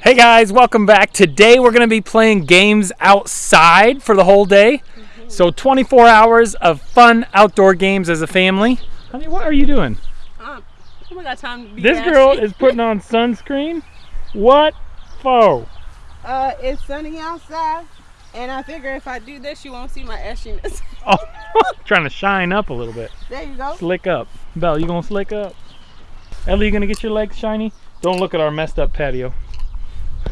Hey guys, welcome back. Today we're going to be playing games outside for the whole day. So 24 hours of fun outdoor games as a family. Honey, what are you doing? Um, oh god, time to be This nasty. girl is putting on sunscreen. What for? Uh, it's sunny outside, and I figure if I do this, you won't see my ashiness. Oh, trying to shine up a little bit. there you go. Slick up. Belle, you gonna slick up? Ellie, you gonna get your legs shiny? Don't look at our messed up patio.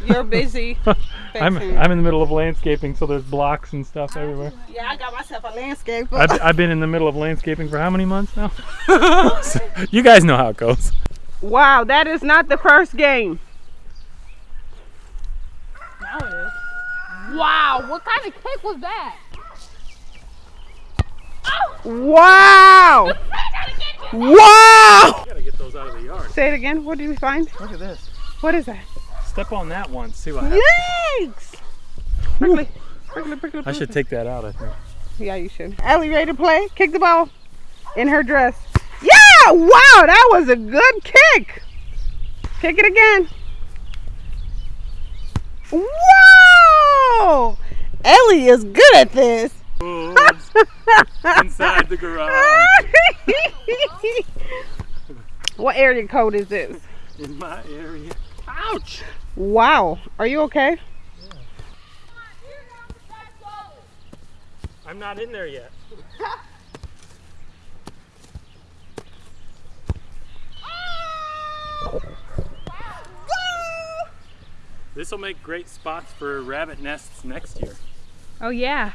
You're busy. I'm, I'm in the middle of landscaping, so there's blocks and stuff everywhere. yeah, I got myself a landscaper. I've, I've been in the middle of landscaping for how many months now? So, you guys know how it goes. wow, that is not the first game. Now it is. Wow, what kind of kick was that? Oh! Wow! wow! gotta get those out of the yard. Say it again. What did we find? Look at this. What is that? Step on that one, see what happens. Yikes! Prickly, prickly, prickly, I should take that out, I think. Yeah, you should. Ellie, ready to play? Kick the ball in her dress. Yeah! Wow, that was a good kick. Kick it again. Whoa! Ellie is good at this. Inside the garage. what area code is this? In my area. Ouch! Wow. Are you okay? I'm not in there yet. This will make great spots for rabbit nests next year. Oh yeah.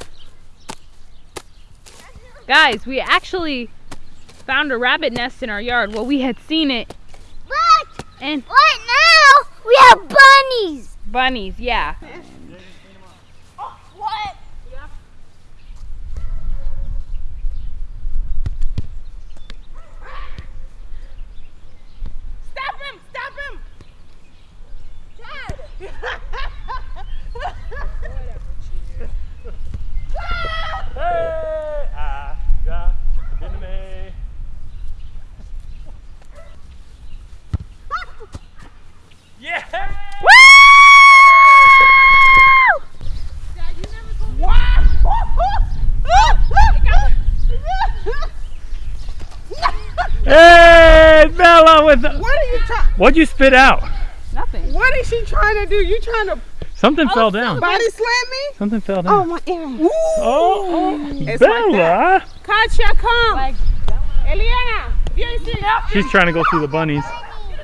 Guys, we actually found a rabbit nest in our yard. Well, we had seen it. But And right now we have bunnies. bunnies, yeah. What? Stop him! Stop him! Hey, I got in me. Yeah! Hey, Bella with the. What are you trying? What'd you spit out? Nothing. What is she trying to do? You trying to Something fell down. body slam me? Something fell down. Oh my earring. Oh, oh, It's like Bella! Katya, come. Like, Eliana, viens ici. She's trying to go through the bunnies.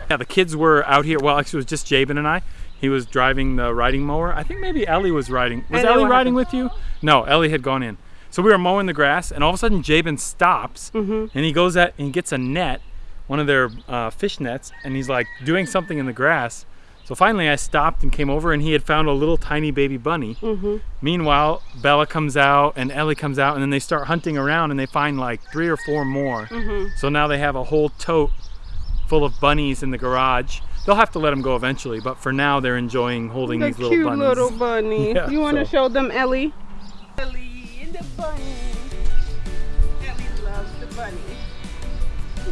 Yeah, the kids were out here. Well, actually, it was just Jabin and I. He was driving the riding mower. I think maybe Ellie was riding. Was And then Ellie what riding with you? No, Ellie had gone in. So we were mowing the grass, and all of a sudden Jabin stops, Mm-hmm. and he goes at and he gets a net, one of their uh, fish nets, and he's like doing something in the grass. So finally, I stopped and came over, and he had found a little tiny baby bunny. Mm-hmm. Meanwhile, Bella comes out and Ellie comes out, and then they start hunting around, and they find like three or four more. Mm-hmm. So now they have a whole tote full of bunnies in the garage. They'll have to let them go eventually, but for now they're enjoying holding The these little bunnies. cute little bunny. Yeah, you want to so- show them Ellie? Ellie and the bunny. Ellie loves the bunny.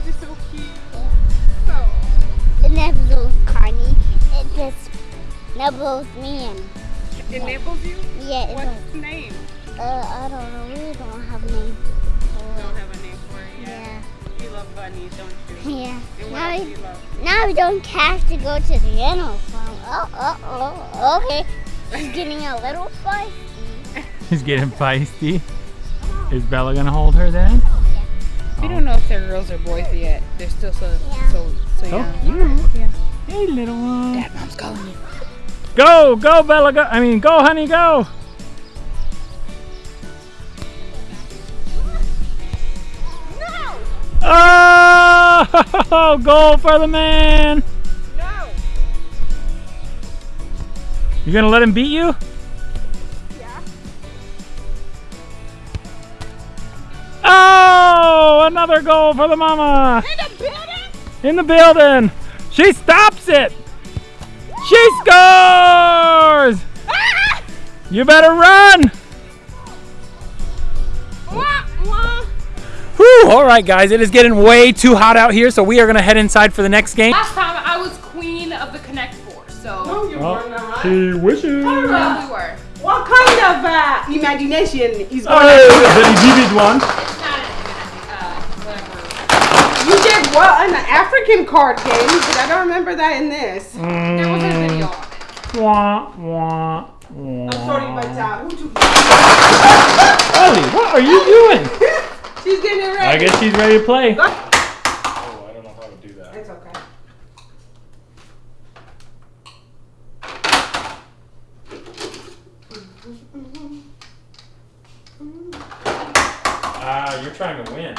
He's so cute. Oh. It nibbles Carney. It just nibbles me It nibbles you? yeah. It What's its name? uh, I don't know. We don't have a name. Don't have a name for it yet. Yeah. You love bunnies, don't you? Yeah. And what Now we, you love? now we don't have to go to the animal farm. Oh, oh, oh. Okay. She's getting a little feisty. He's getting feisty. Is Bella gonna hold her then? we don't know if they're girls or boys yet. They're still so Yeah. so so Oh, young. yeah. Hey, little one. Dad, mom's calling you. Go, go, Bella, go. I mean, go, honey, go. Oh, goal for the man. No. You gonna let him beat you? Another goal for the mama. In the building? In the building. She stops it. She scores. You better run. Wah, wah. Whew, all right, guys, it is getting way too hot out here, so we are gonna head inside for the next game. Last time I was queen of the Connect Four, so No, you Oh. weren't. on, right? She wishes. we were. What kind of uh, imagination is going Oh, on? very vivid one. Well in the African card game, but I don't remember that in this. There was a Mm, video of it. wah, wah, wah. I'm sorry, but uh, who took Ellie, what are you doing? She's getting it ready. I guess she's ready to play. Go- Oh, I don't know how to do that. It's okay. Ah, you're trying to win.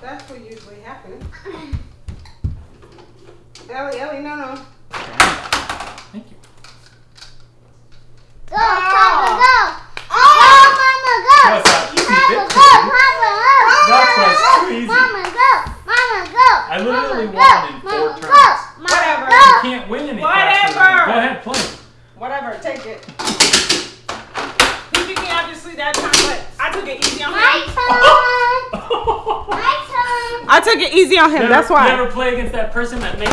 That's what usually happens. Ellie, Ellie, no, no. Thank you. Go, Papa, ah! go. Ah! Oh! Go, Mama, go. That's not easy, Papa, bitch. go. Papa, go. That's Mama, what's go. crazy. Mama, go. Mama, go. I literally Mama, won go. in four Mama, turns. Go. Mama, Whatever. go. You can't win any faster. than Whatever. me. Go ahead, play. Whatever, take it. He beat me obviously that time, but I took it easy on My him. turn. My turn. I took it easy on him, that's why. Never play against that person that makes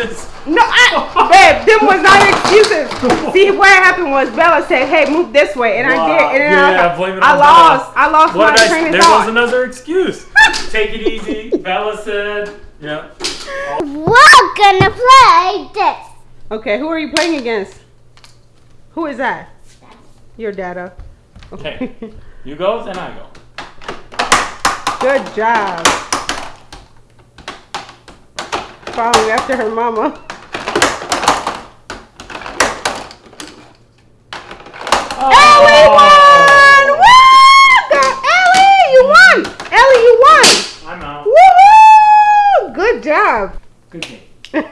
excuses. No, I, babe, them was not excuses. See, what happened was Bella said, "Hey, move this way," and I did, and then Yeah, I, blame it I on lost. Bella. I lost What my did I? train of There thought. was another excuse. Take it easy. Bella said. Yeah. We're gonna play this. Okay, who are you playing against? Who is that? Your dada. Okay. You go, then I go. Good job. Following after her mama. Oh. Ellie won! Oh. Woo! Go- Ellie, you won! Ellie, you won! I'm out. Woohoo! Good job. Good game.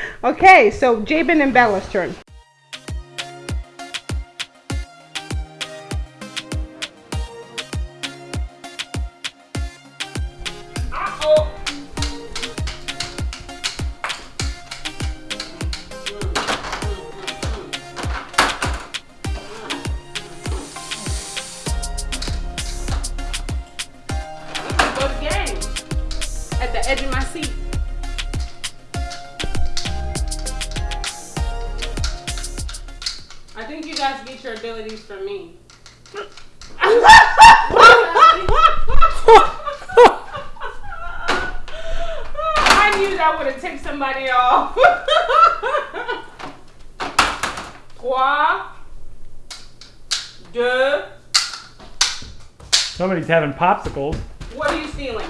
okay, so Jabin and Bella's turn. Deux. Somebody's having popsicles. What are you stealing?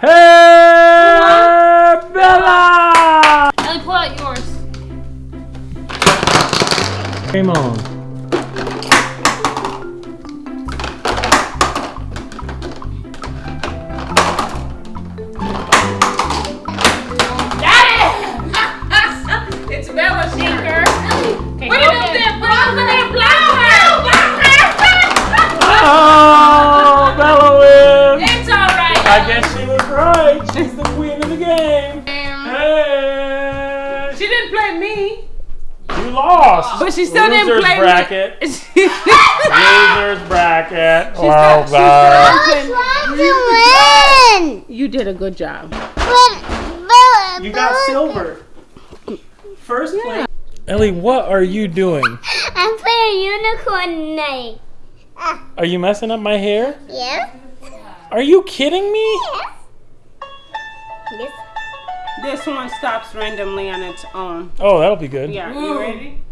Hey, Bella! Ellie, pull out yours. Game on. Lost. But she still didn't Losers play me. bracket. She's Losers bracket. not- Well she's done. not- I was trying to win. You did a good job. But, but, You got silver. First place. Ellie, what are you doing? I'm playing unicorn night. Ah, Are you messing up my hair? yes. Are you kidding me? Yes. Yes. This one stops randomly on its own. Oh, that'll be good. Yeah, you ready?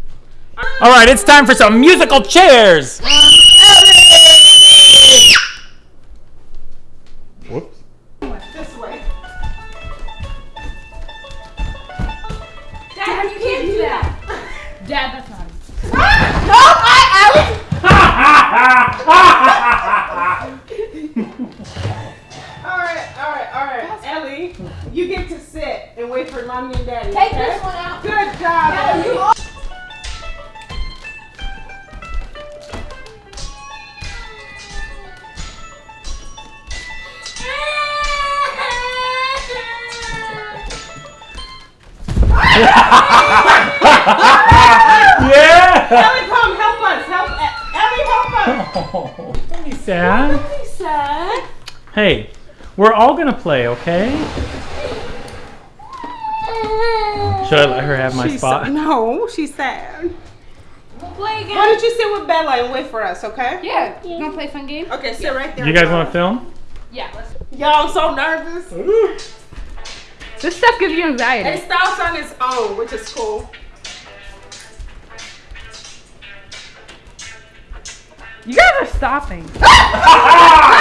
All right, it's time for some musical chairs. Whoops. This way. Dad, you can't do that. Dad, that's not. No, I, All right, all right, all right. Ellie, you get to sit and wait for mommy and daddy. Take okay? this one out. Good job, yeah. Ellie, come help us. Help, Ellie, help us. Oh, don't be sad. He said. Hey, we're all gonna play, okay? Should I let her have my She's spot? so- no, she's sad. We'll play again. Why don't you sit with Bella and wait for us, okay? Yeah. You want to play a fun game? Okay, sit right there. You guys want to film? Yeah. Let's. Y'all, I'm so nervous. This stuff gives you anxiety. It starts on its own, which is cool. You guys are stopping.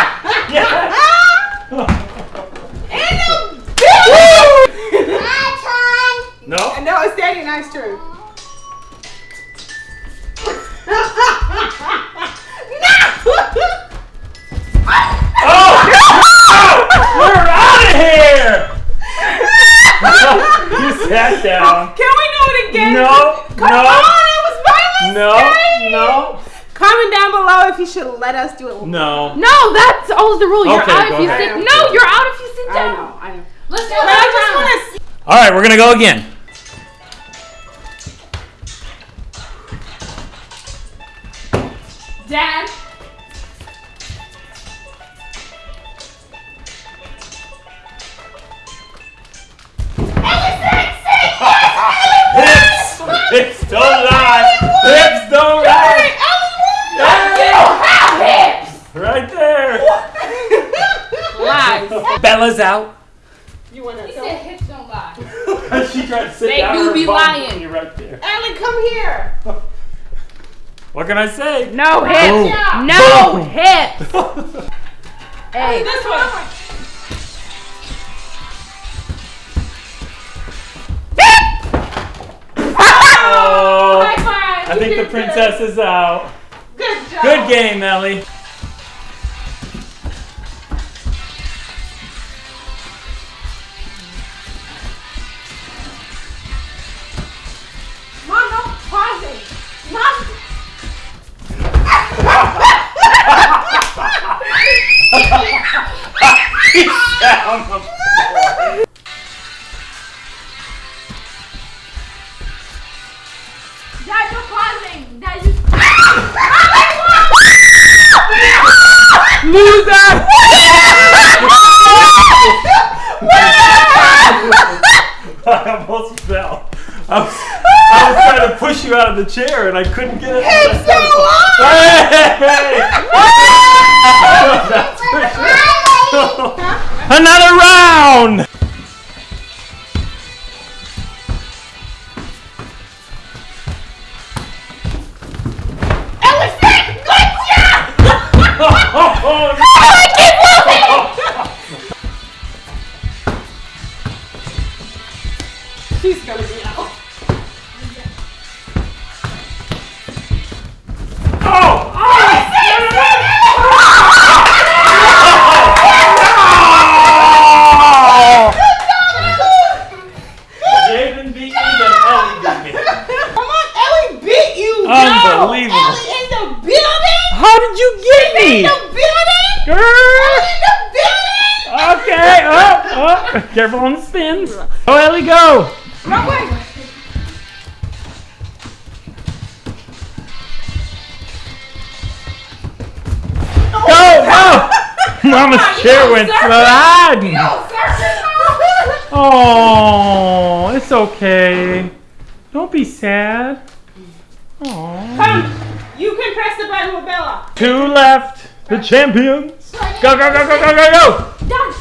do it. no. No, that's always the rule. You're Okay, out if you ahead. sit. No, you're out if you sit I down. know, I know. Let's do But I just want to. All right, we're gonna go again. Lies. Bella's out. You want to He go? said hips don't lie. she tried to sit They down. do be lying. You're right there. Ellie, come here. What can I say? No hips. Boom. No Boom. hips. Hey. This one. Oh, High five. I think the princess is out. Good job. Good game, Ellie. The chair and I couldn't get it. Hey! That's for sure. Another round! She's gonna be out. In the building. Girl! Ellie in the building. Okay, up, up. Careful on the spins. Oh, Ellie, go. No way. Go, go. Mama's chair went sliding. Oh, it's okay. Don't be sad. Oh. Come. You can press the button with Bella. Two left. The champions. Go, go, go, go, go, go, go. Done.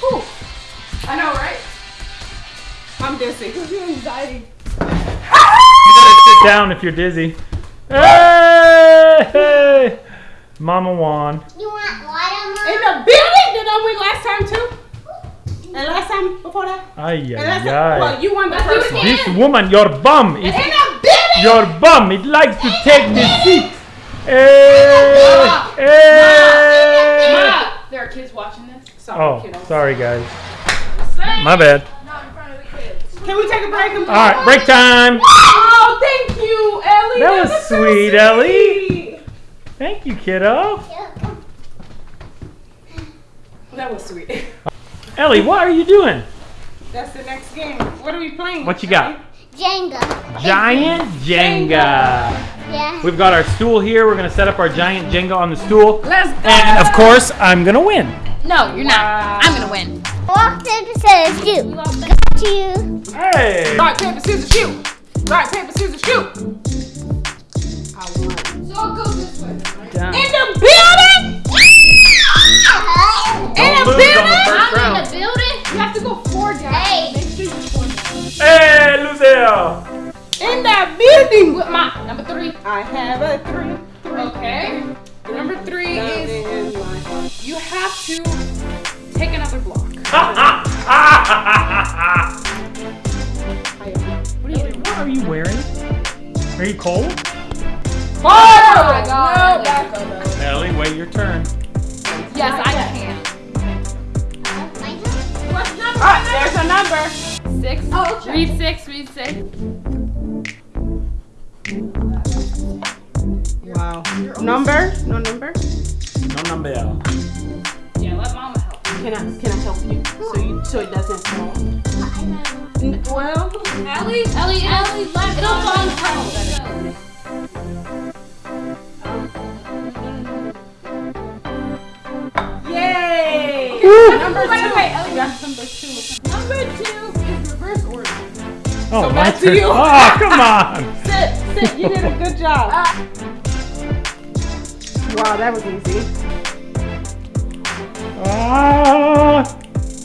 Whew. I know, right? I'm dizzy. anxiety. You gotta sit down if you're dizzy. Hey! Mama won. You want water? In the building? Did I win last time too? And last time before that? Ay, And ay, last time? ay. Well, you won the Let's first one. This woman, your bum, is In the building? your bum. It likes to take the seat. Hey, Mama. Eh. hey. Ma, there are kids watching this. Sorry, Oh, kiddo. sorry guys. My bad. Not in front of the kids. Can we take a break and All right, break time. Oh, thank you, Ellie. That was was so sweet, Ellie. Thank you, kiddo. That was sweet. Ellie, what are you doing? That's the next game. What are we playing? What you got? Jenga. Giant Jenga. Yeah. We've got our stool here. We're gonna set up our giant Jenga on the stool. Let's go. And of course, I'm gonna win. No, you're not. I'm gonna win. Rock, paper, scissors, shoot. Got you. Hey! Rock, paper, scissors, shoot. Rock, paper, scissors, shoot. I won. So it goes this way. Down. In the building. Ah! Don't lose on the first Hey, Lucille! In that building. With my number three. I have a three. Okay. Number three is in you have to take another block. what are you wearing? Are you cold? Oh, my God. No, back. Ellie, wait your turn. Yes, I can. What's number? Ah, there's a number. Six. Oh, okay. Read six. Read six. Wow. Number? No number? No number. Yeah, let mama help. Can I can I help you so you so it doesn't fall? N- Well, Ellie, Ellie, Ellie, let it'll fall in front. yay! Number two. Wait, Ellie, that's Oh, So my back to you. Oh, come on. Sit, sit. You did a good job. Wow, that was easy. Ah,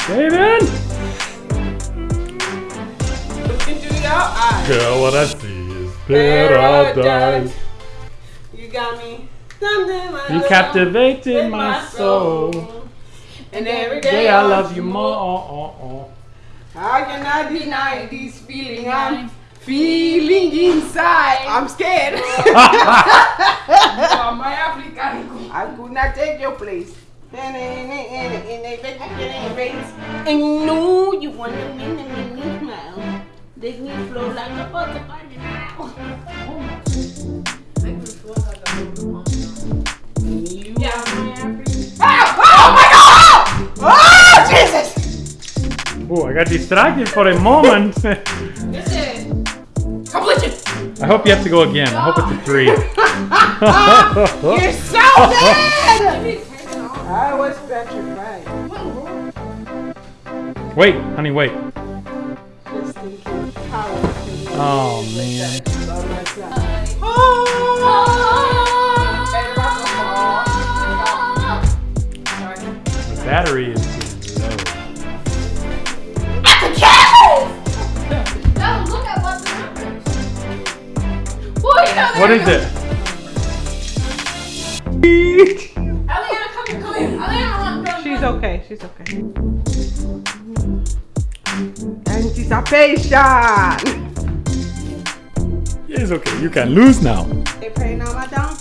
David. Look into your eyes. Girl, what I see is Paradise. You got me. Something You captivated my soul. And every Day day I love you more. I cannot deny this feeling I'm feeling inside. I'm scared. I could not take your place. And no, you want to win and make me smile. Make me flow like a butterfly now. Jesus! Oh, I got distracted for a moment. Listen. Completion. I hope you have to go again. I hope it's a three. You're so bad! I was petrified. wait, honey, wait. Just thinking how I can Oh, man. love. The battery is What is it? Eliana, come here, come here. Eliana, run, run, She's okay, she's okay. Anticipation! It's okay. You can lose now. They praying on my downfall.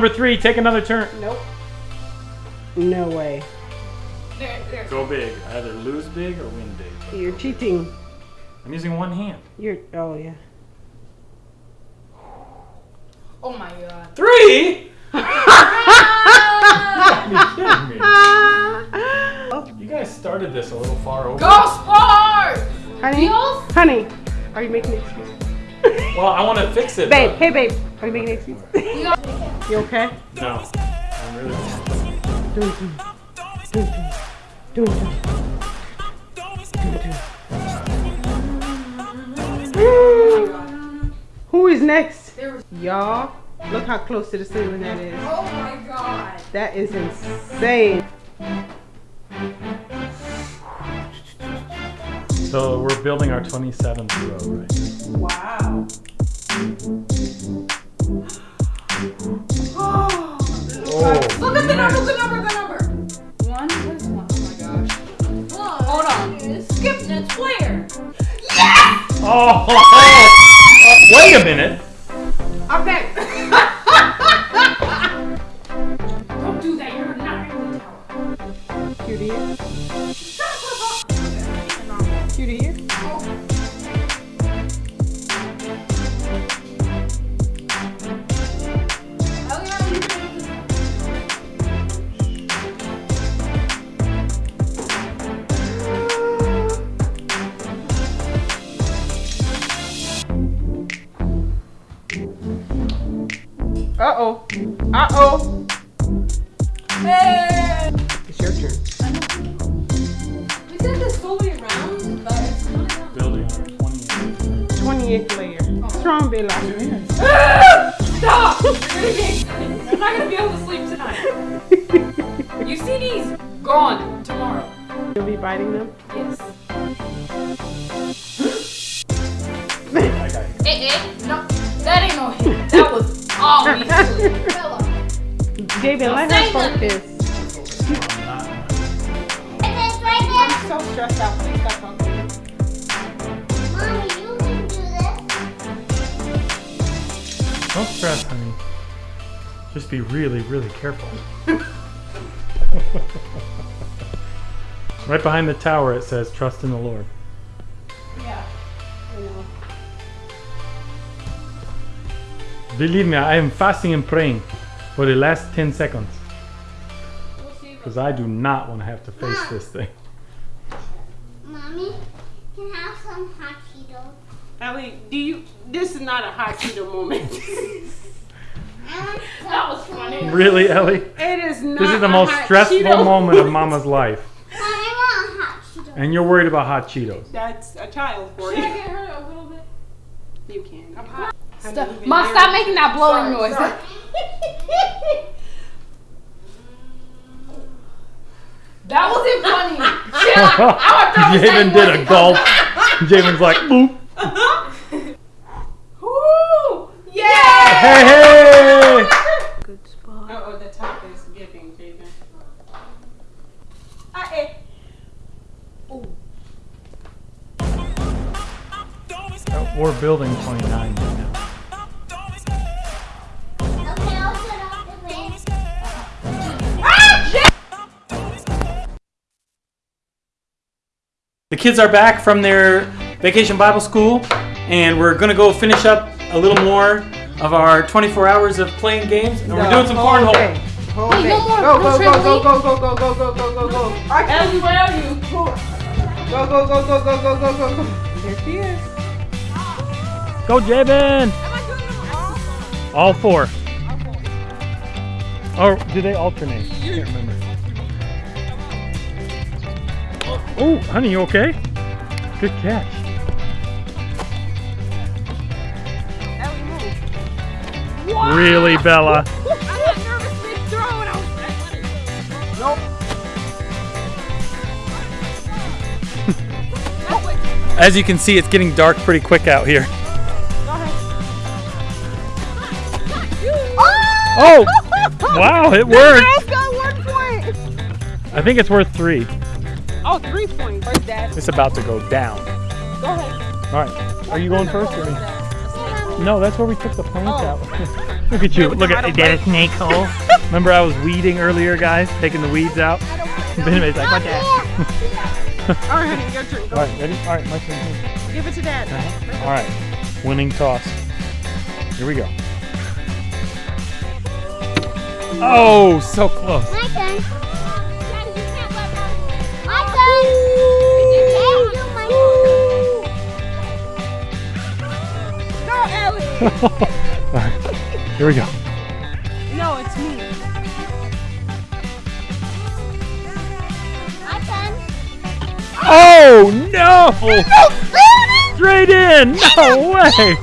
Number three. Take another turn. Nope. No way. There, there. Go big. Either lose big or win big. You're cheating. I'm using one hand. You're, oh yeah. Oh my god. Three? You kidding me? You guys started this a little far over. Go Spurs! Honey, Eagles? honey, are you making an excuse? Well, I want to fix it. Babe, but- hey babe, are you making an excuse? you okay? No. I'm really. Who is next? Y'all, look how close to the ceiling that is. Oh my god. That is insane. So we're building our 27th row, right? Wow. Oh, look at the number, the number, the number. One, what is one? Oh my gosh. Hold on. Skip the square. Oh, oh, wait a minute. 28. 28th layer. Strong Bella. Stop! You're gonna be, I'm not gonna be able to sleep tonight. You see these? Gone tomorrow. You'll be biting them. Yes. I got. Eh, eh, no, that ain't no hit. That was all me. Bella. David, let say her focus. It's right I'm so stressed out. Please stop talking. Don't stress, honey. Just be really, really careful. right behind the tower it says, trust in the Lord. Yeah. I know. Believe me, I am fasting and praying for the last 10 seconds. We'll. Because I do not want to have to face this thing. Mommy, can I have some hot Cheetos? Ellie, do you? This is not a hot Cheeto moment. I want some That was funny. Really, Ellie? it is not. This is the a most stressful Cheeto moment of Mama's life. Mom, I want a hot Cheeto. And you're worried about hot Cheetos. That's a child for Should I you. get her a little bit? You can. Stop. Mom, stop making that blowing noise. That wasn't funny. Chill. I would throw the Javen did a gulp. Javen's like, boop. Woo! Yeah! Hey, hey! Good spot. Oh, the top is giving, Jaden. Ah, eh. We're building 29 right now. Okay, I'll put off the way. The kids are back from their vacation Bible school, and we're gonna go finish up a little more of our 24 hours of playing games, and we're doing some cornhole. Whole Wait, day. no more. Go, No go, go, trampoline? go, go, go, go, go, go, go, go, go. Ellie, where are you? Go, go, go, go, go, go, go, go, go. There she is. Go, Javen! All four. Or do they alternate? I can't remember. Oh, honey, you okay? Good catch. That's Bella? As you can see, it's getting dark pretty quick out here. Ah! Oh! Wow, it worked! Girls got one point. I think it's worth three. Oh, three points. Where's that? It's about to go down. Go ahead. All right, are you going first or me? No, that's where we took the plants Oh. out. Look at you. Look at tomato is that a snake hole? Remember I was weeding earlier, guys, taking the weeds out. Benjamin's like, what that? All right, honey, your turn. All right, ready? All right, my turn. Give it to dad. Uh-huh. All right, winning toss. Here we go. Oh, so close. My turn. My turn. Hey, Go, Ellie. All right, here we go. No, it's me. My turn. Oh no! Straight in! No way!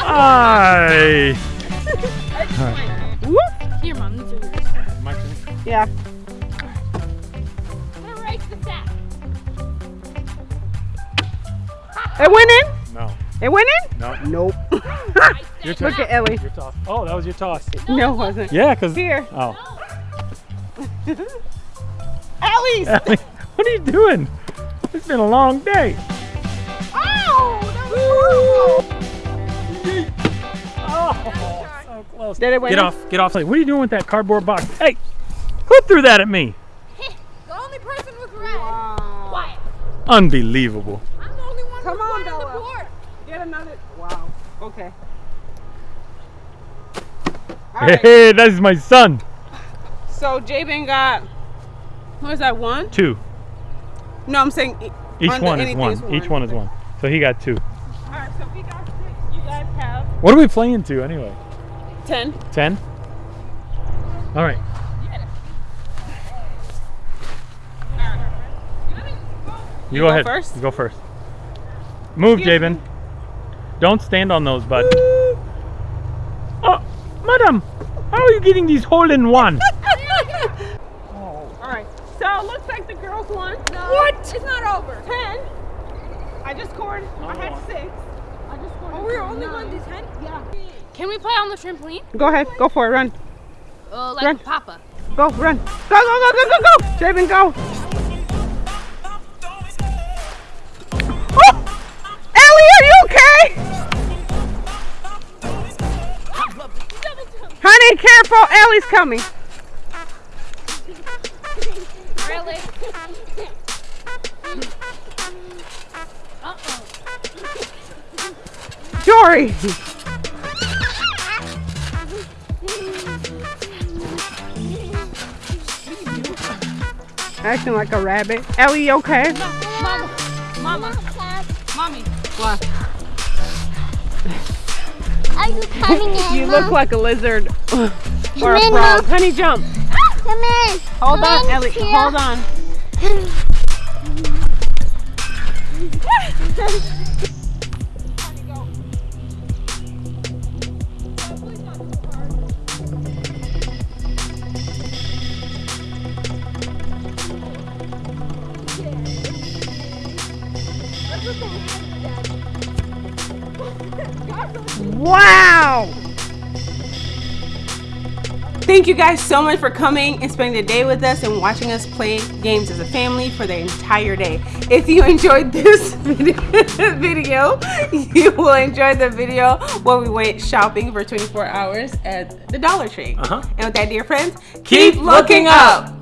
I. Here, mom. These are yours. My turn. Yeah. I'm gonna race the sack. It went in. No, It went in. no. Nope. Your turn. Look at Ellie. Your toss. Oh, that was your toss. No, it wasn't. Yeah, cause. Here. Oh. Ellie's. Ellie, what are you doing? It's been a long day. Oh, that was Oh, so close. Did it win? Get off, get off. What are you doing with that cardboard box? Hey, who threw that at me? The only person with red. Wow. Quiet. Unbelievable. I'm the only one Come with on, one on the Bella. board. Get another. Wow. Okay. All right. Hey, that is my son. So Jabin got. What is that? One? Two. No, I'm saying. Each under one is one. is Each one is one. So he got two. All right. So we got six. You guys have What are we playing to anyway? ten. Ten? All right. You, go, go ahead. first? You go first. Move, Jabin. Don't stand on those, bud. Oh, madam, how are you getting these hole in one? All right. So it looks like the girls won. No, What? It's not over. Ten. I just scored. I had six. I just scored. Oh, we're only one to ten? Yeah. Can we play on the trampoline? Go ahead. Go for it. Run. Uh, like Run. Papa. Go. Run. Go. Go. Go. Go. Go. Go. Jabin, go. Honey, careful. Ellie's coming. Really? Jory. Acting like a rabbit. Ellie, okay? Mama. Mama. Mommy. What? You coming in? You Mom? look like a lizard or a Come in, frog. Mom. Honey, jump. Come in. Hold Come on, in Ellie. here. Hold on. Thank you guys so much for coming and spending the day with us and watching us play games as a family for the entire day. If you enjoyed this video, you will enjoy the video where we went shopping for 24 hours at the Dollar Tree. Uh-huh. And with that, dear friends, Keep looking up.